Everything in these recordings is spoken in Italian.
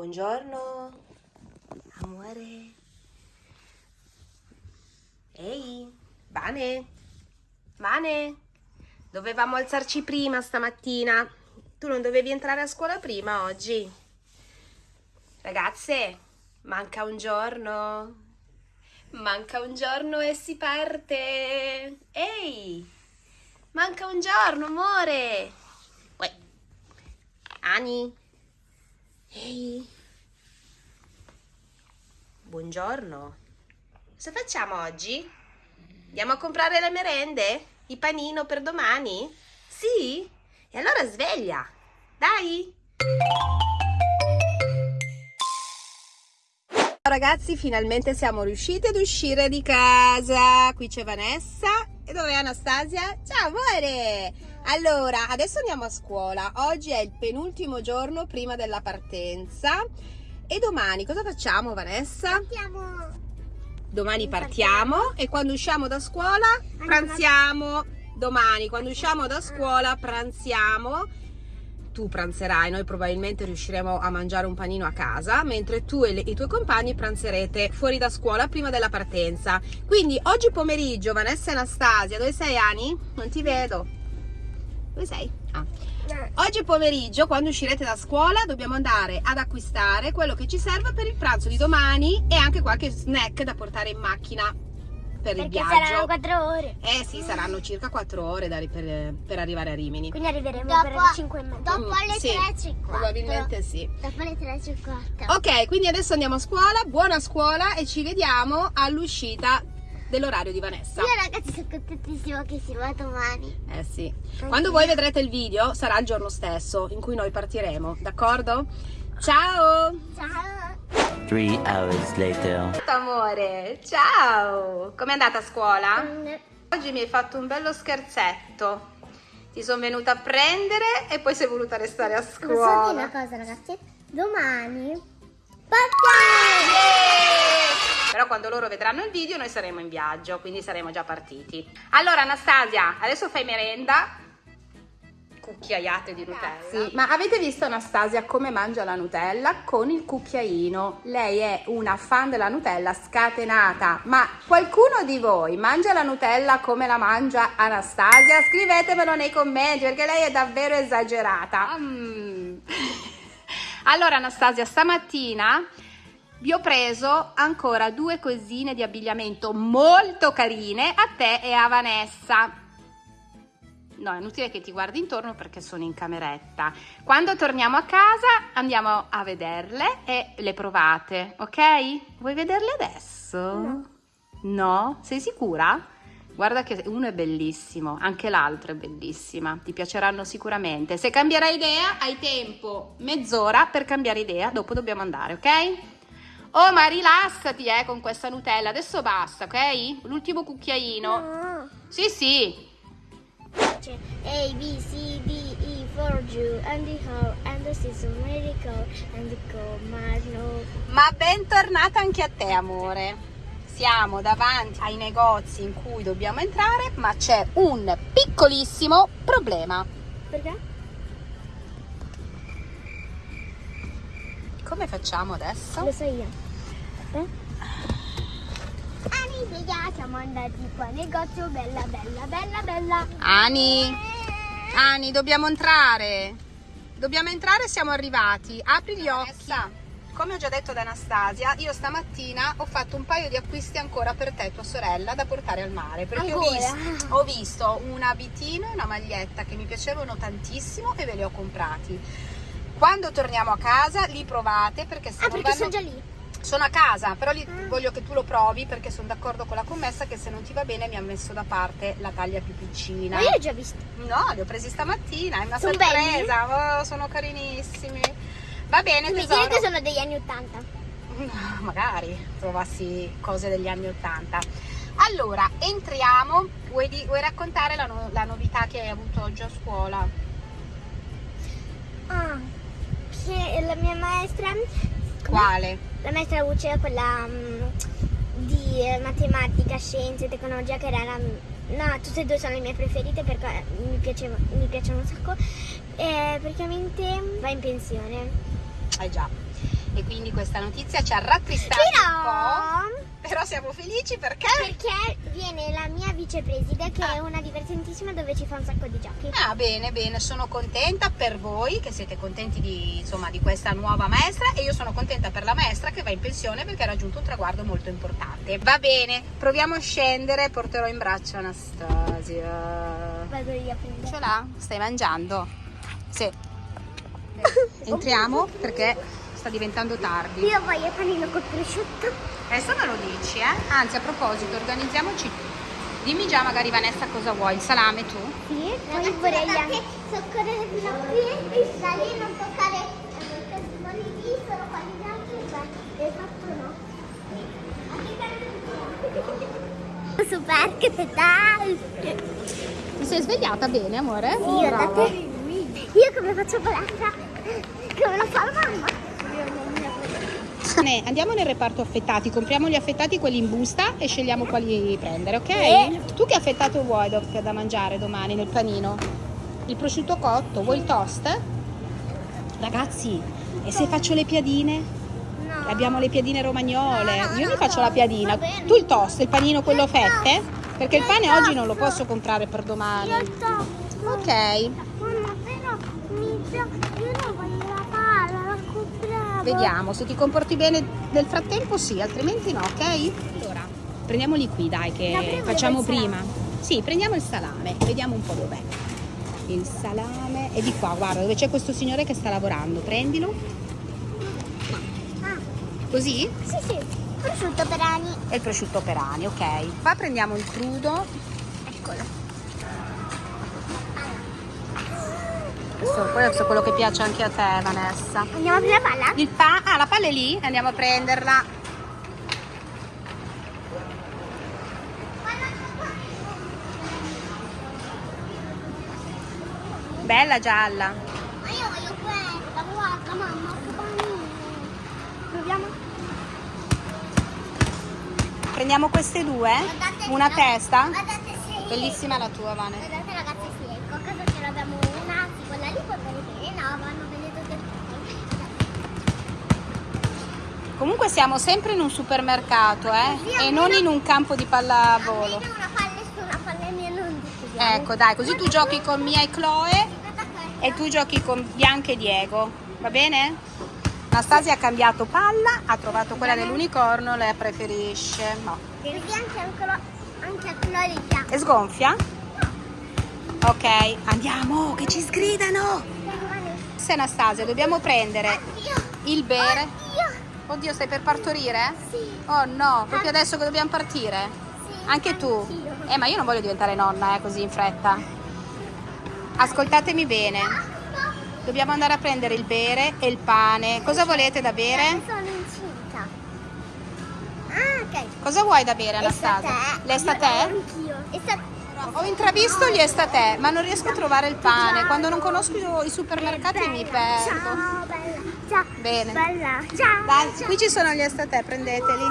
buongiorno. Amore. Ehi, Vane. Vane. Dovevamo alzarci prima stamattina. Tu non dovevi entrare a scuola prima oggi? Ragazze, manca un giorno. Manca un giorno e si parte. Ehi, manca un giorno, amore. Uè. Ani. Ehi. Buongiorno. Cosa facciamo oggi? Andiamo a comprare le merende? Il panino per domani? Sì? E allora sveglia. Dai. Ragazzi, finalmente siamo riusciti ad uscire di casa. Qui c'è Vanessa. E dov'è Anastasia? Ciao amore! Allora, adesso andiamo a scuola. Oggi è il penultimo giorno prima della partenza. E domani cosa facciamo Vanessa? Partiamo. Domani partiamo e quando usciamo da scuola pranziamo. Domani quando usciamo da scuola pranziamo. Tu pranzerai, noi probabilmente riusciremo a mangiare un panino a casa, mentre tu e le, i tuoi compagni pranzerete fuori da scuola prima della partenza. Quindi oggi pomeriggio, Vanessa e Anastasia, dove sei Ani? Non ti vedo. Dove sei? Ah. Oggi pomeriggio, quando uscirete da scuola, dobbiamo andare ad acquistare quello che ci serve per il pranzo di domani e anche qualche snack da portare in macchina per il Perché viaggio. saranno 4 ore. Eh sì, saranno circa 4 ore da per, per arrivare a Rimini. Quindi arriveremo Dopo- per le 5 e mezza. dopo Mm, alle sì, 3.50. Probabilmente sì. Dopo le 3.50. Ok, quindi adesso andiamo a scuola, buona scuola e ci vediamo all'uscita dell'orario di Vanessa. Io ragazzi sono contentissima che si va domani. Eh sì. Quando voi vedrete il video sarà il giorno stesso in cui noi partiremo, d'accordo? Ciao! Ciao. Three hours later. Amore, ciao! Com'è andata a scuola? Mm, Oggi mi hai fatto un bello scherzetto. Ti sono venuta a prendere e poi sei voluta restare a Posso dire scuola. una cosa ragazzi? Domani partiamo! Yeah! Però quando loro vedranno il video noi saremo in viaggio, quindi saremo già partiti. Allora Anastasia, adesso fai merenda. Cucchiaiate di Nutella. Sì, ma avete visto Anastasia come mangia la Nutella? Con il cucchiaino. Lei è una fan della Nutella scatenata. Ma qualcuno di voi mangia la Nutella come la mangia Anastasia? Scrivetemelo nei commenti perché lei è davvero esagerata. Mm. Allora Anastasia, stamattina vi ho preso ancora due cosine di abbigliamento molto carine a te e a Vanessa. No, è inutile che ti guardi intorno perché sono in cameretta. Quando torniamo a casa andiamo a vederle e le provate, ok? Vuoi vederle adesso? No. No? Sei sicura? Guarda che uno è bellissimo, anche l'altro è bellissima, ti piaceranno sicuramente. Se cambierai idea, hai tempo mezz'ora per cambiare idea, dopo dobbiamo andare, ok? Oh, ma rilassati, eh, con questa Nutella, adesso basta, ok? L'ultimo cucchiaino. No. Sì, sì. C'è A, B, C, D, E, for you, and the how, and the season, miracle, and the comando. Ma bentornata anche a te, amore. Siamo davanti ai negozi in cui dobbiamo entrare, ma c'è un piccolissimo problema. Perché? Come facciamo adesso? Lo so io. Eh? Ani, sveglia, siamo andati qua al negozio, bella, bella, bella, bella. Ani, Ani, dobbiamo entrare. Dobbiamo entrare, siamo arrivati. Apri gli occhi. Come ho già detto ad Anastasia, io stamattina ho fatto un paio di acquisti ancora per te e tua sorella da portare al mare. Perché ho visto, ho visto un abitino e una maglietta che mi piacevano tantissimo e ve li ho comprati. Quando torniamo a casa li provate perché se Ah, perché vanno- sono già lì. sono a casa, però li- Ah. voglio che tu lo provi perché sono d'accordo con la commessa che se non ti va bene mi ha messo da parte la taglia più piccina. Ma io l'ho già visto. No, li ho presi stamattina, è una Sono sorpresa, oh, sono carinissimi. Va bene, Mi tesoro. dire che sono degli anni 80. Magari trovassi cose degli anni Ottanta. Allora, entriamo. Vuoi, di- vuoi raccontare la, no- la novità che hai avuto oggi a scuola? Ah, la mia maestra... Quale? La maestra Luce, quella mm, di eh, matematica, scienze, tecnologia, che era la... No, tutte e due sono le mie preferite perché mi, piaceva, mi piacciono un sacco. E praticamente va in pensione. Eh già. e quindi questa notizia ci ha rattristato un Però... po'. Però siamo felici perché... Perché viene la mia vicepreside che è una divertentissima dove ci fa un sacco di giochi. Ah, bene, bene, sono contenta per voi che siete contenti di, insomma, di questa nuova maestra e io sono contenta per la maestra che va in pensione perché ha raggiunto un traguardo molto importante. Va bene, proviamo a scendere, porterò in braccio Anastasia. Vado io a prendere. Ce l'ha? Stai mangiando? Sì. Entriamo perché sta diventando tardi. Io voglio panino col prosciutto. Adesso me lo dici, eh? Anzi, a proposito, organizziamoci. Dimmi già magari Vanessa cosa vuoi, il salame tu? Sì, poi vorrei anche soccorrere fino a qui e da lì non toccare questi fuori lì, solo quelli bianchi e fatto no. Super, che pedale! Ti sei svegliata bene, amore? Io da te. Io come faccio palestra? Come lo fa la mamma? Ne- Andiamo nel reparto affettati, compriamo gli affettati quelli in busta e scegliamo quali prendere, ok? Sì. Tu che affettato vuoi da, da mangiare domani nel panino? Il prosciutto cotto, vuoi il toast? Ragazzi, e se faccio le piadine? No. Abbiamo le piadine romagnole. No, no, Io mi faccio la piadina. Tu il toast, il panino quello fette? Perché il pane oggi non lo posso comprare per domani. Ok. Mamma, però mi Vediamo, se ti comporti bene nel frattempo sì, altrimenti no, ok? Allora, prendiamoli qui dai che facciamo prima. Sì, prendiamo il salame, vediamo un po' dov'è. Il salame è di qua, guarda, dove c'è questo signore che sta lavorando. Prendilo. Ah, Così? sì, sì, prosciutto per ani. E il prosciutto per ani, ok. Qua prendiamo il crudo. Eccolo. Questo, questo è quello che piace anche a te, Vanessa. Andiamo a prendere la palla? Il pa- ah, la palla è lì? Andiamo a prenderla. Bella gialla. Ma io voglio questa, guarda mamma, che panino. Proviamo? Prendiamo queste due? Guardate, Una guardate, testa? Guardate se... Bellissima la tua, Vane. Guardate ragazzi se ecco, a casa ce l'abbiamo una, sì, quella lì può bene bene, no, vanno bene tutte e due. Comunque siamo sempre in un supermercato, eh? Sì, E non in un campo di pallavolo. Almeno una palla su una palla mia non decidiamo. Ecco, dai, così tu giochi con Mia e Chloe e tu giochi con Bianca e Diego, va bene? Anastasia ha cambiato palla, ha trovato quella dell'unicorno, lei preferisce. No. Così anche anche a Chloe piace. E sgonfia? Ok, andiamo, che ci sgridano! Se Anastasia, dobbiamo prendere il bere. Oddio, stai per partorire? sì, Oh no, proprio adesso che dobbiamo partire? sì. Anche tu? anch'io. Eh, ma io non voglio diventare nonna, eh, così in fretta. Ascoltatemi bene. Dobbiamo andare a prendere il bere e il pane. Cosa volete da bere? Sono incinta. Ah, ok. Cosa vuoi da bere, Anastasia? Le L'estate? Anch'io. Estate. Ho intravisto gli estate, ma non riesco a trovare il pane. Quando non conosco i supermercati mi perdo. Ciao, bella. Ciao. Bene. Bella. Ciao. Dai, ciao. qui ci sono gli estate, prendeteli.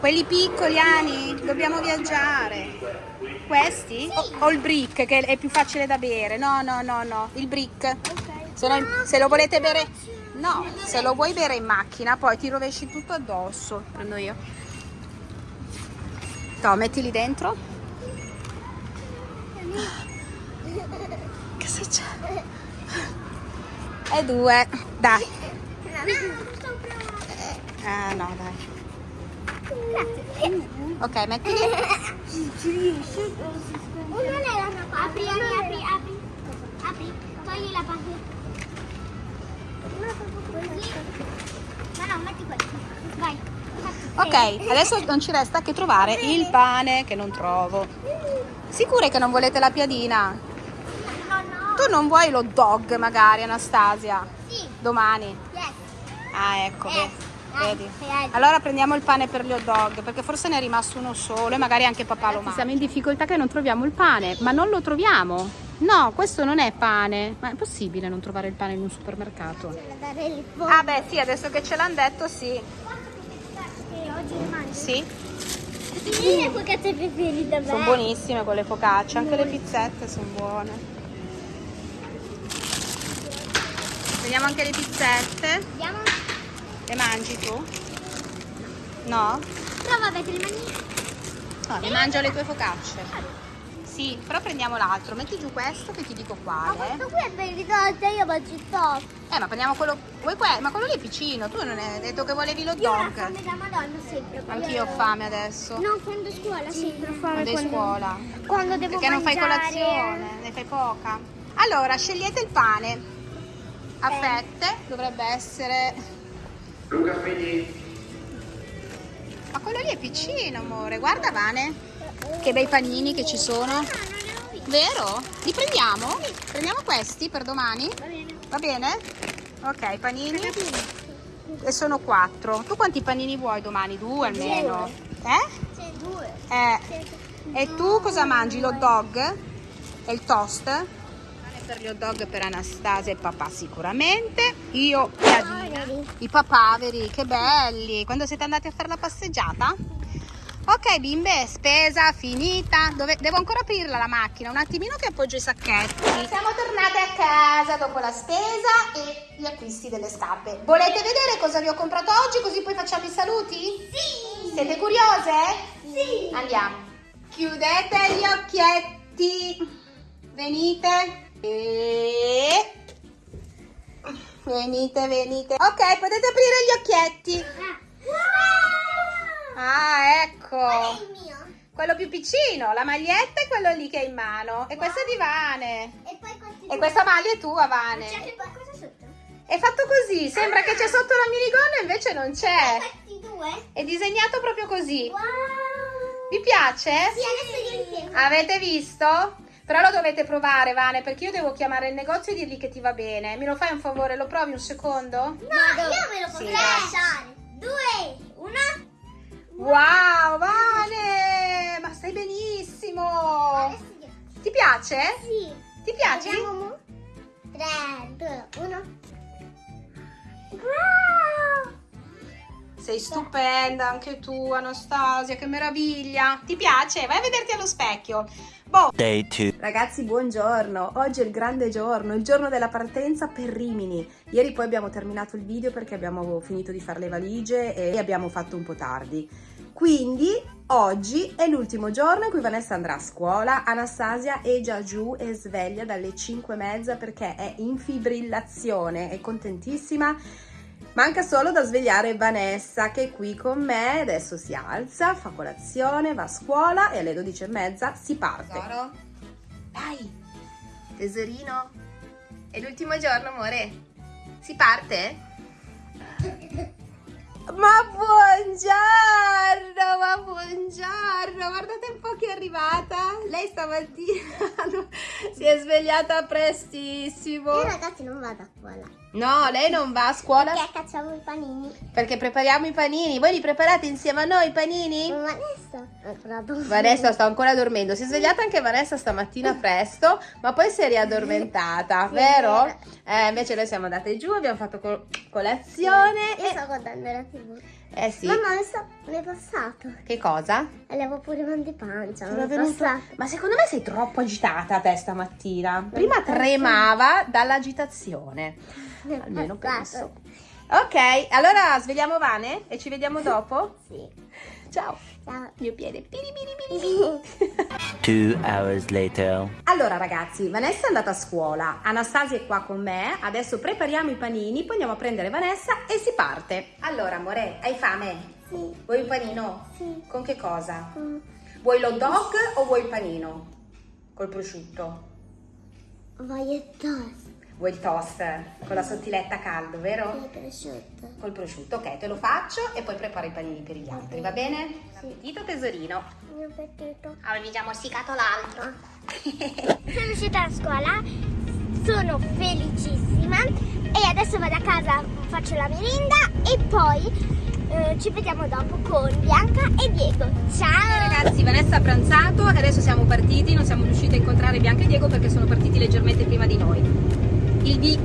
Quelli piccoli, Ani, dobbiamo viaggiare. Questi? O, o il brick, che è più facile da bere. No, no, no, no, il brick. Ok. Se, no- se lo volete bere... No, se lo vuoi bere in macchina, poi ti rovesci tutto addosso. Prendo io. No, mettili dentro. Che se c'è? E due. Dai. Ah, no, dai. Ok, mettili. Ci riesci? Uno nella mia Apri, apri, apri, apri. Togli la parte. Ma no, metti questo. Vai. Ok, adesso non ci resta che trovare il pane che non trovo. Sicure che non volete la piadina? Tu non vuoi lo dog magari, Anastasia? Sì. Domani? Yes. Ah, ecco, Yes. ve- vedi. Yes. Allora prendiamo il pane per gli hot dog, perché forse ne è rimasto uno solo e magari anche papà lo mangia. Siamo in difficoltà che non troviamo il pane, ma non lo troviamo. No, questo non è pane. Ma è possibile non trovare il pane in un supermercato? Ah beh, sì, adesso che ce l'hanno detto, sì. Che oggi le. Sì, le focacce preferite, sono buonissime quelle focacce, anche le pizzette sono buone. Vediamo anche le pizzette. Vediamo. Le mangi tu? No? Però vabbè, te le mangi. No, le mangio le tue focacce. Sì, però prendiamo l'altro. Metti giù questo che ti dico Ma quale. questo qui è per il risolto, io mangio il top. Eh, ma prendiamo quello. Vuoi que- Ma quello lì è piccino. Tu non hai detto che volevi lo Io ho dog. fame da madonna sempre. Anch'io ho fame adesso. No, quando scuola sempre ho fame. Quando è scuola. Quando devo Perché non fai mangiare. colazione, ne fai poca. Allora, scegliete il pane. A fette dovrebbe essere. Luca Figli, Ma quello lì è piccino, amore. Guarda, Vane. Che bei panini che ci sono. Vero? Li prendiamo? Prendiamo questi per domani? Va bene. Va bene? Ok, panini. E sono quattro. Tu quanti panini vuoi domani? Due almeno. Eh? Eh. E tu cosa mangi? L'hot dog? E il toast? Per gli hot dog per Anastasia e papà sicuramente. Io piadina. I papaveri, che belli. Quando siete andati a fare la passeggiata? Ok bimbe, spesa finita. Dove- Devo ancora aprirla la macchina, un attimino che appoggio i sacchetti. Siamo tornate a casa dopo la spesa e gli acquisti delle scarpe. Volete vedere cosa vi ho comprato oggi così poi facciamo i saluti? Sì. Siete curiose? Sì. Andiamo. Chiudete gli occhietti. Venite. E... Venite, venite. Ok, potete aprire gli occhietti. Ah, ecco. È? Quello più piccino, la maglietta e quello lì che hai in mano. E questo è di Vane. E E questa maglia è tua, Vane. C'è anche qualcosa sotto? È fatto così, sembra che c'è sotto la minigonna, invece non c'è. È disegnato proprio così. Wow. Vi piace? Sì, adesso io li. Avete visto? Però lo dovete provare, Vane, perché io devo chiamare il negozio e dirgli che ti va bene. Mi lo fai un favore? Lo provi un secondo? No, io me lo Sì, potrei dai. lasciare. Due, una. Wow, Vane! Ma stai benissimo! Ti piace? Sì. Ti piace? Vediamo mo. Tre, due, uno. Wow. Sei stupenda anche tu, Anastasia, che meraviglia! Ti piace? Vai a vederti allo specchio. Boh. Day 2. Ragazzi, buongiorno! Oggi è il grande giorno, il giorno della partenza per Rimini. Ieri poi abbiamo terminato il video perché abbiamo finito di fare le valigie e abbiamo fatto un po' tardi. Quindi oggi è l'ultimo giorno in cui Vanessa andrà a scuola. Anastasia è già giù e sveglia dalle 5 e mezza perché è in fibrillazione, è contentissima. Manca solo da svegliare Vanessa che è qui con me, adesso si alza, fa colazione, va a scuola e alle 12 e mezza si parte. Tesoro. Dai, tesorino. È l'ultimo giorno, amore. Si parte? Ma buongiorno, ma buongiorno. Guardate un po' chi è arrivata. Lei stamattina si è svegliata prestissimo. Io ragazzi non vado a scuola. No, lei non va a scuola Perché cacciamo i panini. perché prepariamo i panini. Voi li preparate insieme a noi i panini? Ho provato. Vanessa sta ancora dormendo. Si è svegliata anche Vanessa stamattina presto, ma poi si è riaddormentata, Sì, vero? Eh, invece noi siamo andate giù, abbiamo fatto col- colazione. Io E... sto guardando la tv. Eh sì. Mamma, mi sta- mi è passato. Che cosa? Avevo pure mal di pancia. Venuto-. Ma secondo me sei troppo agitata te stamattina. Prima tremava dall'agitazione. Almeno penso. Ok, allora svegliamo Vane e ci vediamo dopo. Sì. Ciao. Ciao. Mio piede. Piri, piri, piri. Two hours later. Allora ragazzi, Vanessa è andata a scuola, Anastasia è qua con me, adesso prepariamo i panini, poi andiamo a prendere Vanessa e si parte. Allora amore, hai fame? Sì. Vuoi un panino? Sì. Con che cosa? Mm. Vuoi lo dog o vuoi il panino? Col prosciutto? Voglio il toast. Vuoi il toast con la sottiletta a caldo, vero? Con il prosciutto. Col prosciutto, ok, te lo faccio e poi preparo i panini per gli altri, va bene? Sì. Appetito tesorino. Il mio appetito. Avevi già morsicato l'altro. Sono uscita da scuola, sono felicissima e adesso vado a casa, faccio la merenda e poi eh, ci vediamo dopo con Bianca e Diego. Ciao! Ragazzi, Vanessa ha pranzato e adesso siamo partiti. Non siamo riusciti a incontrare Bianca e Diego perché sono partiti leggermente prima di noi. Il, vi-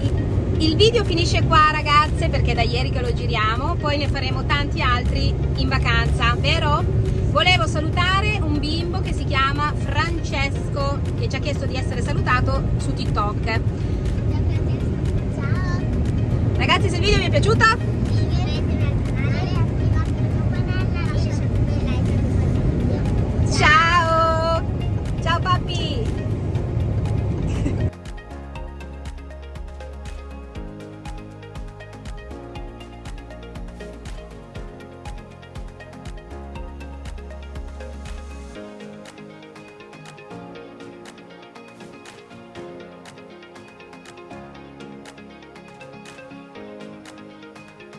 il video finisce qua, ragazze, perché è da ieri che lo giriamo. Poi ne faremo tanti altri in vacanza, vero? Volevo salutare un bimbo che si chiama Francesco, che ci ha chiesto di essere salutato su TikTok. Ciao! Ragazzi, se il video vi è piaciuto,